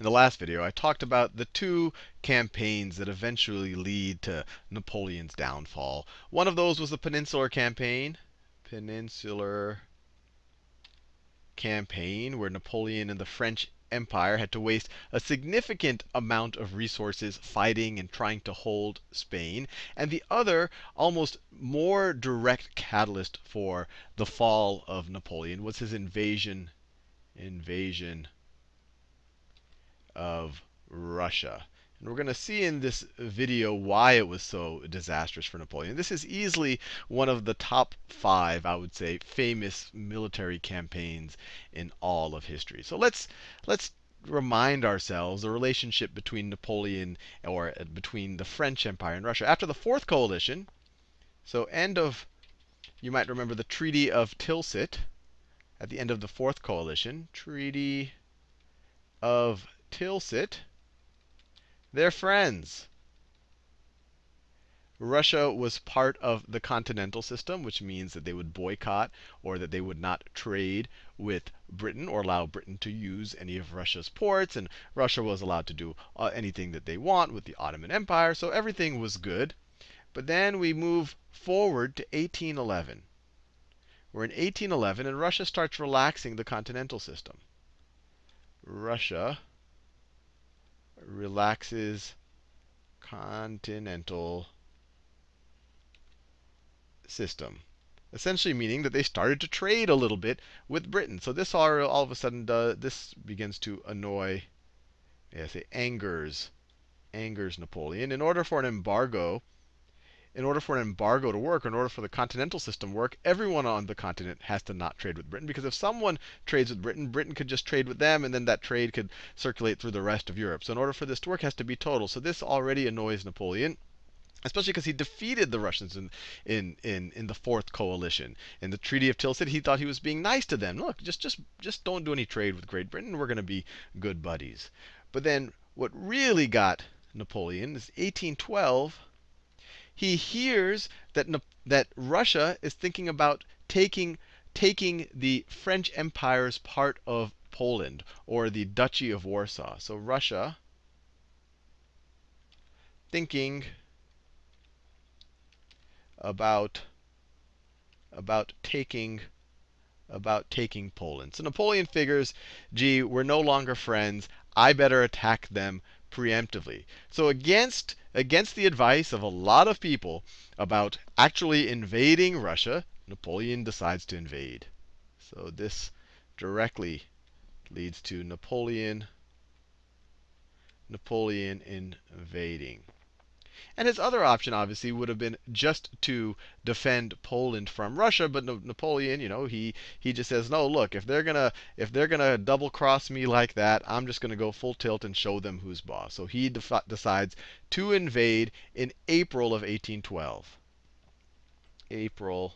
in the last video, I talked about the two campaigns that eventually lead to Napoleon's downfall. One of those was the Peninsular Campaign. Peninsular campaign, where Napoleon and the French Empire had to waste a significant amount of resources fighting and trying to hold Spain. And the other, almost more direct catalyst for the fall of Napoleon was his invasion invasion of Russia. And we're going to see in this video why it was so disastrous for Napoleon. This is easily one of the top five, I would say, famous military campaigns in all of history. So let's let's remind ourselves the relationship between Napoleon or uh, between the French Empire and Russia. After the Fourth Coalition, so end of, you might remember the Treaty of Tilsit at the end of the Fourth Coalition, Treaty of Tilsit they're friends. Russia was part of the continental system, which means that they would boycott or that they would not trade with Britain or allow Britain to use any of Russia's ports. And Russia was allowed to do uh, anything that they want with the Ottoman Empire. So everything was good. But then we move forward to 1811. We're in 1811, and Russia starts relaxing the continental system. Russia relaxes continental system. Essentially meaning that they started to trade a little bit with Britain. So this all, all of a sudden, does, this begins to annoy, yeah, say angers, angers Napoleon. In order for an embargo in order for an embargo to work, in order for the continental system to work, everyone on the continent has to not trade with Britain. Because if someone trades with Britain, Britain could just trade with them, and then that trade could circulate through the rest of Europe. So in order for this to work, it has to be total. So this already annoys Napoleon especially because he defeated the Russians in, in, in, in the fourth coalition. In the Treaty of Tilsit, he thought he was being nice to them. Look, just, just, just don't do any trade with Great Britain. We're going to be good buddies. But then what really got Napoleon is 1812 he hears that, that Russia is thinking about taking, taking the French Empire's part of Poland, or the Duchy of Warsaw. So Russia thinking about, about taking about taking Poland. So Napoleon figures, gee, we're no longer friends. I better attack them preemptively. So against against the advice of a lot of people about actually invading Russia, Napoleon decides to invade. So this directly leads to Napoleon Napoleon invading. And his other option, obviously, would have been just to defend Poland from Russia. But Napoleon, you know, he he just says, no, look, if they're gonna if they're gonna double cross me like that, I'm just gonna go full tilt and show them who's boss. So he decides to invade in April of 1812. April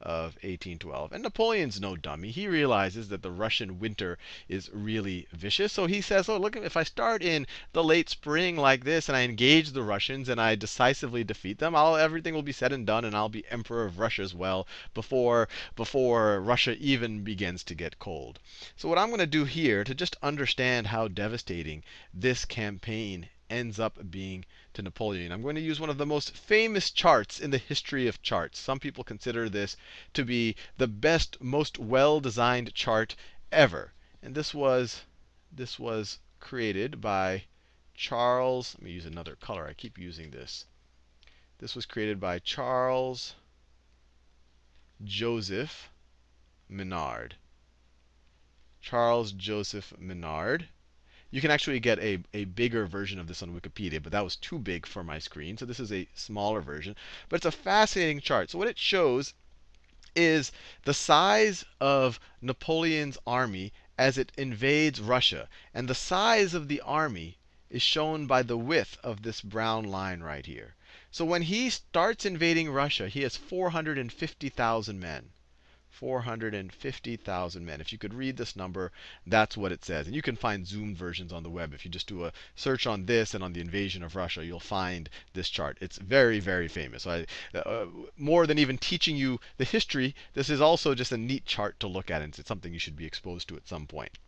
of 1812. And Napoleon's no dummy. He realizes that the Russian winter is really vicious. So he says, oh, look, if I start in the late spring like this and I engage the Russians and I decisively defeat them, I'll, everything will be said and done and I'll be emperor of Russia as well before, before Russia even begins to get cold. So what I'm going to do here to just understand how devastating this campaign ends up being to Napoleon. I'm going to use one of the most famous charts in the history of charts. Some people consider this to be the best, most well-designed chart ever. And this was this was created by Charles. Let me use another color. I keep using this. This was created by Charles Joseph Minard. Charles Joseph Minard. You can actually get a, a bigger version of this on Wikipedia, but that was too big for my screen. So this is a smaller version. But it's a fascinating chart. So what it shows is the size of Napoleon's army as it invades Russia. And the size of the army is shown by the width of this brown line right here. So when he starts invading Russia, he has 450,000 men. 450,000 men. If you could read this number, that's what it says. And you can find zoomed versions on the web. If you just do a search on this and on the invasion of Russia, you'll find this chart. It's very, very famous. So I, uh, more than even teaching you the history, this is also just a neat chart to look at. And it's something you should be exposed to at some point.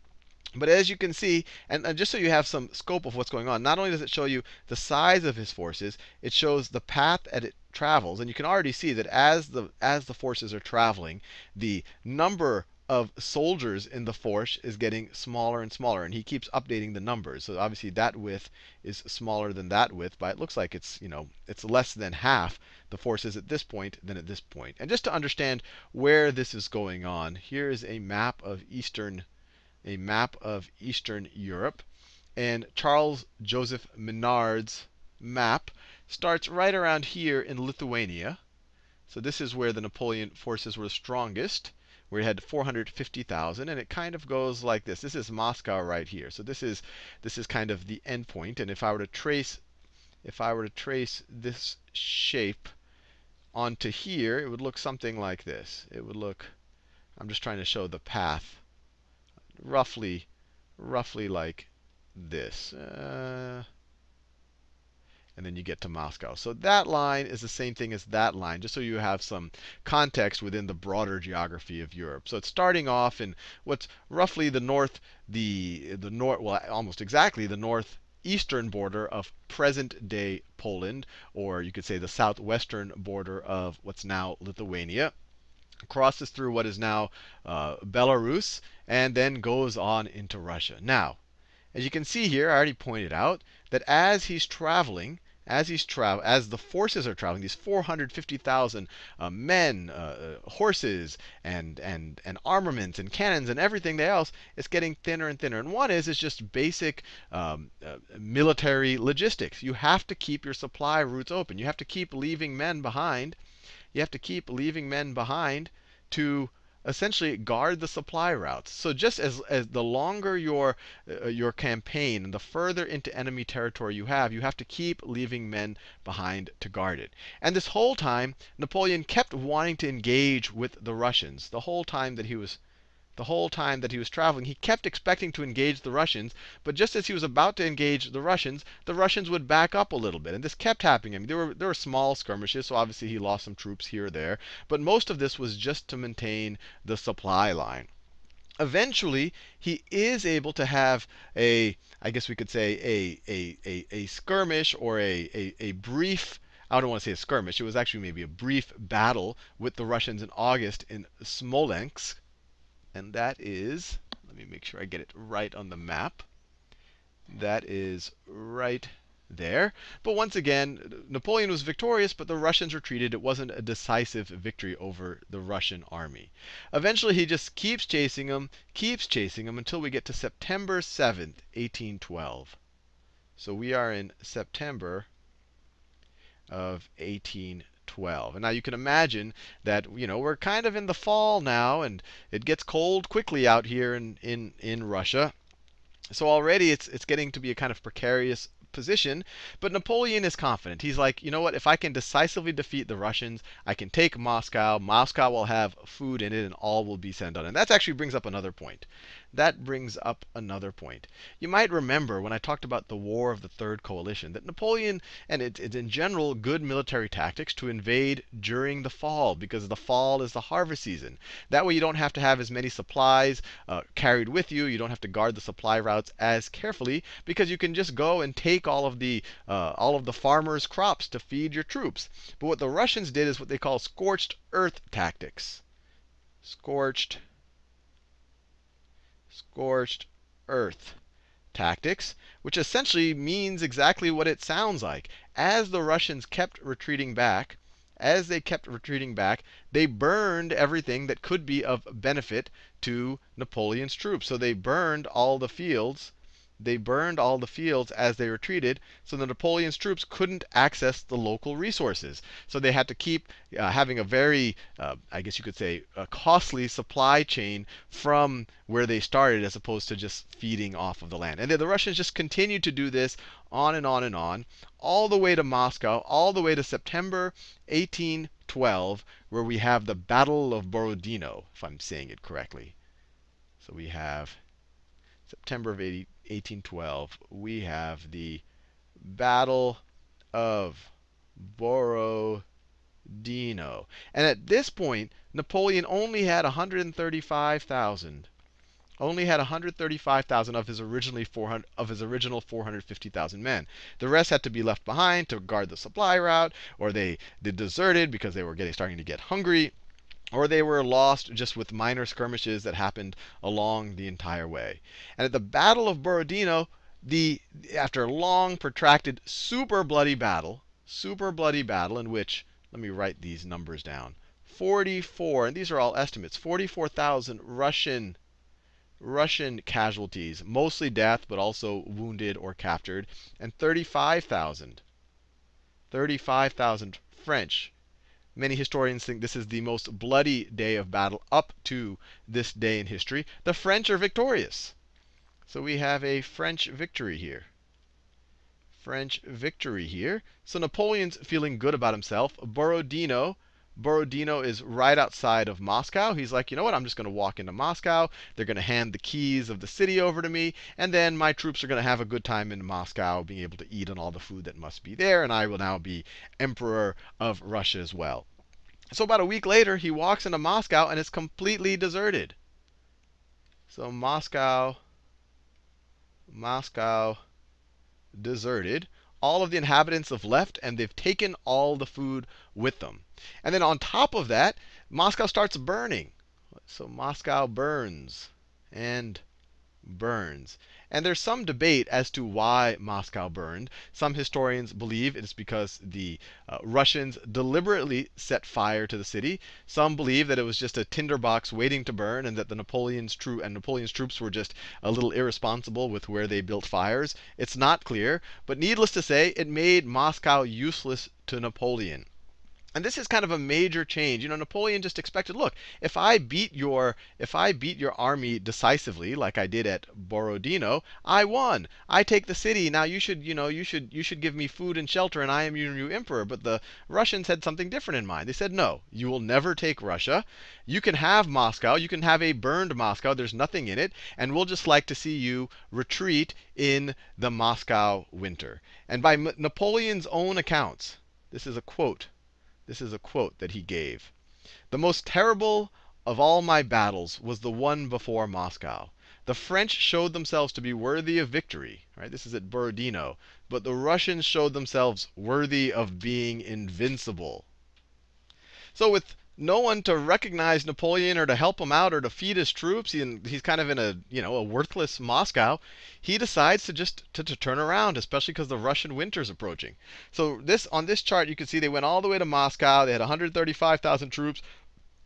But as you can see, and, and, just so you have some scope of what's going on, not only does it show you the size of his forces, it shows the path that it travels. And you can already see that as the as the forces are traveling, the number of soldiers in the force is getting smaller and smaller. And he keeps updating the numbers. So obviously that width is smaller than that width, but it looks like it's, you know, it's less than half the forces at this point than at this point. And just to understand where this is going on, here is a map of Eastern a map of Eastern Europe. And Charles Joseph Minard's map starts right around here in Lithuania. So this is where the Napoleon forces were strongest, where he had 450,000, and it kind of goes like this. This is Moscow right here. So this is this is kind of the endpoint. And if I were to trace if I were to trace this shape onto here, it would look something like this. It would look I'm just trying to show the path roughly, roughly like this. Uh, and then you get to Moscow. So that line is the same thing as that line, just so you have some context within the broader geography of Europe. So it's starting off in what's roughly the north, the the north, well, almost exactly the northeastern border of present-day Poland, or you could say the southwestern border of what's now Lithuania crosses through what is now uh, Belarus, and then goes on into Russia. Now, as you can see here, I already pointed out that as he's traveling, as he's travel, as the forces are traveling, these 450,000 uh, men, uh, uh, horses, and and and armaments and cannons and everything else, it's getting thinner and thinner. And one is is just basic um, uh, military logistics. You have to keep your supply routes open. You have to keep leaving men behind you have to keep leaving men behind to essentially guard the supply routes. So just as, as the longer your uh, your campaign and the further into enemy territory you have, you have to keep leaving men behind to guard it. And this whole time, Napoleon kept wanting to engage with the Russians. The whole time that he was the whole time that he was traveling, he kept expecting to engage the Russians, but just as he was about to engage the Russians, the Russians would back up a little bit. And this kept happening. I mean, there were there were small skirmishes, so obviously he lost some troops here or there, but most of this was just to maintain the supply line. Eventually, he is able to have a, I guess we could say, a a a, a skirmish or a, a, a brief I don't want to say a skirmish. It was actually maybe a brief battle with the Russians in August in Smolensk and that is, let me make sure I get it right on the map. That is right there. But once again, Napoleon was victorious, but the Russians retreated. It wasn't a decisive victory over the Russian army. Eventually, he just keeps chasing them, keeps chasing them until we get to September 7th, 1812. So we are in September of 1812. 12. And now you can imagine that, you know, we're kind of in the fall now, and it gets cold quickly out here in, in, in Russia. So already it's, it's getting to be a kind of precarious position. But Napoleon is confident. He's like, you know what? If I can decisively defeat the Russians, I can take Moscow. Moscow will have food in it, and all will be sent on. And that actually brings up another point that brings up another point. You might remember when I talked about the War of the Third Coalition that Napoleon, and it's in general good military tactics to invade during the fall because the fall is the harvest season. That way you don't have to have as many supplies uh, carried with you. You don't have to guard the supply routes as carefully because you can just go and take all of the uh, all of the farmers' crops to feed your troops. But what the Russians did is what they call scorched earth tactics. Scorched scorched earth tactics, which essentially means exactly what it sounds like. As the Russians kept retreating back, as they kept retreating back, they burned everything that could be of benefit to Napoleon's troops. So they burned all the fields they burned all the fields as they retreated, so the Napoleon's troops couldn't access the local resources. So they had to keep uh, having a very, uh, I guess you could say, a costly supply chain from where they started as opposed to just feeding off of the land. And the Russians just continued to do this on and on and on, all the way to Moscow, all the way to September 1812, where we have the Battle of Borodino, if I'm saying it correctly. So we have September of 80, 1812, we have the Battle of Borodino. And at this point, Napoleon only had 135,000 only had 135,000 of his originally 400 of his original 450,000 men. The rest had to be left behind to guard the supply route, or they, they deserted because they were getting starting to get hungry, or they were lost just with minor skirmishes that happened along the entire way. And at the Battle of Borodino, the after a long, protracted, super bloody battle, super bloody battle in which let me write these numbers down. 44, and these are all estimates, 44,000 Russian Russian casualties, mostly death, but also wounded or captured, and 35,000 35,000 French. Many historians think this is the most bloody day of battle up to this day in history. The French are victorious. So we have a French victory here. French victory here. So Napoleon's feeling good about himself. Borodino. Borodino is right outside of Moscow. He's like, you know what? I'm just going to walk into Moscow. They're going to hand the keys of the city over to me. And then my troops are going to have a good time in Moscow, being able to eat on all the food that must be there. And I will now be emperor of Russia as well. So about a week later, he walks into Moscow and it's completely deserted. So Moscow, Moscow deserted. All of the inhabitants have left, and they've taken all the food with them. And then on top of that, Moscow starts burning. So Moscow burns and burns. And there's some debate as to why Moscow burned. Some historians believe it's because the uh, Russians deliberately set fire to the city. Some believe that it was just a tinderbox waiting to burn, and that the Napoleon's true and Napoleon's troops were just a little irresponsible with where they built fires. It's not clear, but needless to say, it made Moscow useless to Napoleon. And this is kind of a major change. You know, Napoleon just expected, look, if I beat your if I beat your army decisively, like I did at Borodino, I won. I take the city. Now you should, you know, you should you should give me food and shelter, and I am your new emperor. But the Russians had something different in mind. They said, no, you will never take Russia. You can have Moscow. You can have a burned Moscow. There's nothing in it, and we'll just like to see you retreat in the Moscow winter. And by Napoleon's own accounts, this is a quote this is a quote that he gave. The most terrible of all my battles was the one before Moscow. The French showed themselves to be worthy of victory. Right? This is at Borodino. But the Russians showed themselves worthy of being invincible. So with no one to recognize Napoleon or to help him out or to feed his troops. He, he's kind of in a you know a worthless Moscow. He decides to just to, to turn around, especially because the Russian winter's approaching. So this on this chart, you can see they went all the way to Moscow. They had 135,000 troops.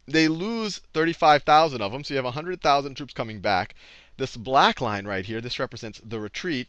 They lose 35,000 of them, so you have 100,000 troops coming back. This black line right here, this represents the retreat.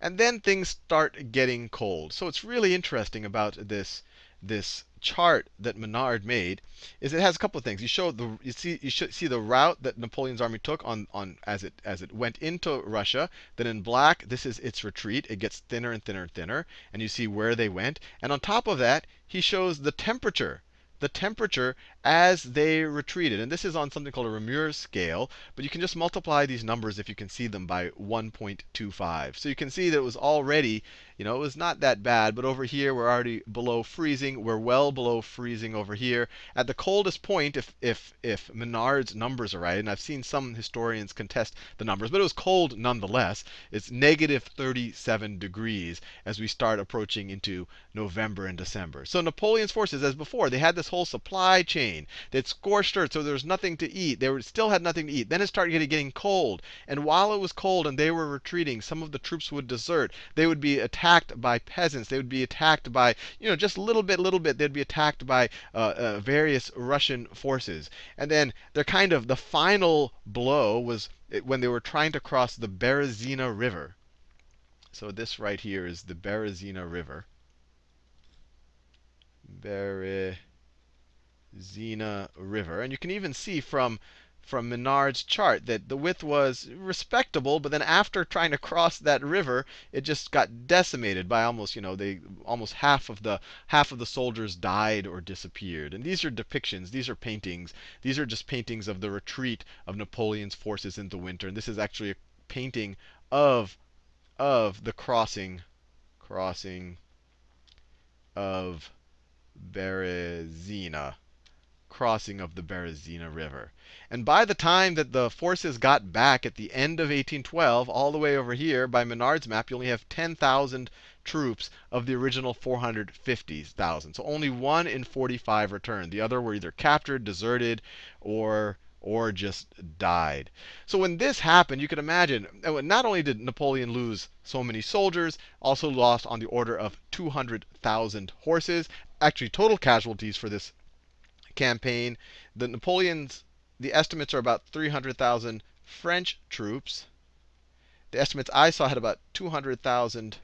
And then things start getting cold. So it's really interesting about this this chart that Minard made is it has a couple of things. You show the you see you should see the route that Napoleon's army took on on as it as it went into Russia. Then in black, this is its retreat. It gets thinner and thinner and thinner, and you see where they went. And on top of that, he shows the temperature the temperature as they retreated. And this is on something called a Reaumur scale. But you can just multiply these numbers if you can see them by 1.25. So you can see that it was already, you know, it was not that bad. But over here, we're already below freezing. We're well below freezing over here. At the coldest point, if, if, if Minard's numbers are right, and I've seen some historians contest the numbers, but it was cold nonetheless. It's negative 37 degrees as we start approaching into November and December. So Napoleon's forces, as before, they had this whole supply chain. They'd scorched earth, so there was nothing to eat. They were, still had nothing to eat. Then it started getting, getting cold. And while it was cold and they were retreating, some of the troops would desert. They would be attacked by peasants. They would be attacked by, you know, just a little bit, little bit. They'd be attacked by uh, uh, various Russian forces. And then their kind of the final blow was when they were trying to cross the Berezina River. So this right here is the Berezina River. Berezina River. And you can even see from from Minard's chart that the width was respectable, but then after trying to cross that river, it just got decimated by almost, you know, they almost half of the half of the soldiers died or disappeared. And these are depictions, these are paintings. These are just paintings of the retreat of Napoleon's forces in the winter. And this is actually a painting of of the crossing crossing of Berezina. Crossing of the Berezina River. And by the time that the forces got back at the end of 1812, all the way over here by Minard's map, you only have 10,000 troops of the original 450,000. So only one in 45 returned. The other were either captured, deserted, or or just died. So when this happened, you could imagine, uh, not only did Napoleon lose so many soldiers, also lost on the order of 200,000 horses. Actually, total casualties for this campaign, the Napoleon's, the estimates are about 300,000 French troops. The estimates I saw had about 200,000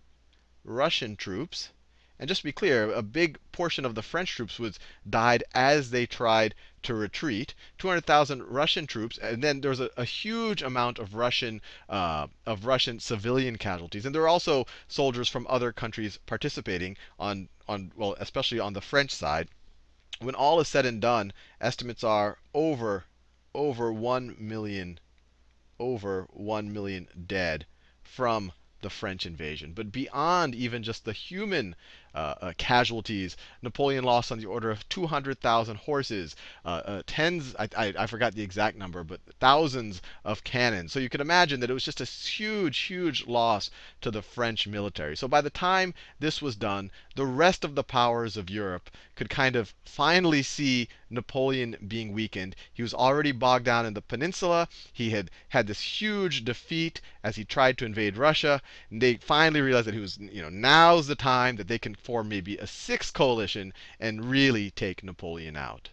Russian troops. And just to be clear, a big portion of the French troops was died as they tried to retreat. 200,000 Russian troops, and then there was a, a, huge amount of Russian uh, of Russian civilian casualties. And there were also soldiers from other countries participating on on well, especially on the French side. When all is said and done, estimates are over over 1 million over 1 million dead from the French invasion. But beyond even just the human uh, uh, casualties, Napoleon lost on the order of 200,000 horses, uh, uh, tens, I, I, I, forgot the exact number, but thousands of cannons. So you can imagine that it was just a huge, huge loss to the French military. So by the time this was done, the rest of the powers of Europe could kind of finally see Napoleon being weakened. He was already bogged down in the peninsula. He had had this huge defeat as he tried to invade Russia. And they finally realized that he was, you know, now's the time that they can form maybe a sixth coalition and really take Napoleon out.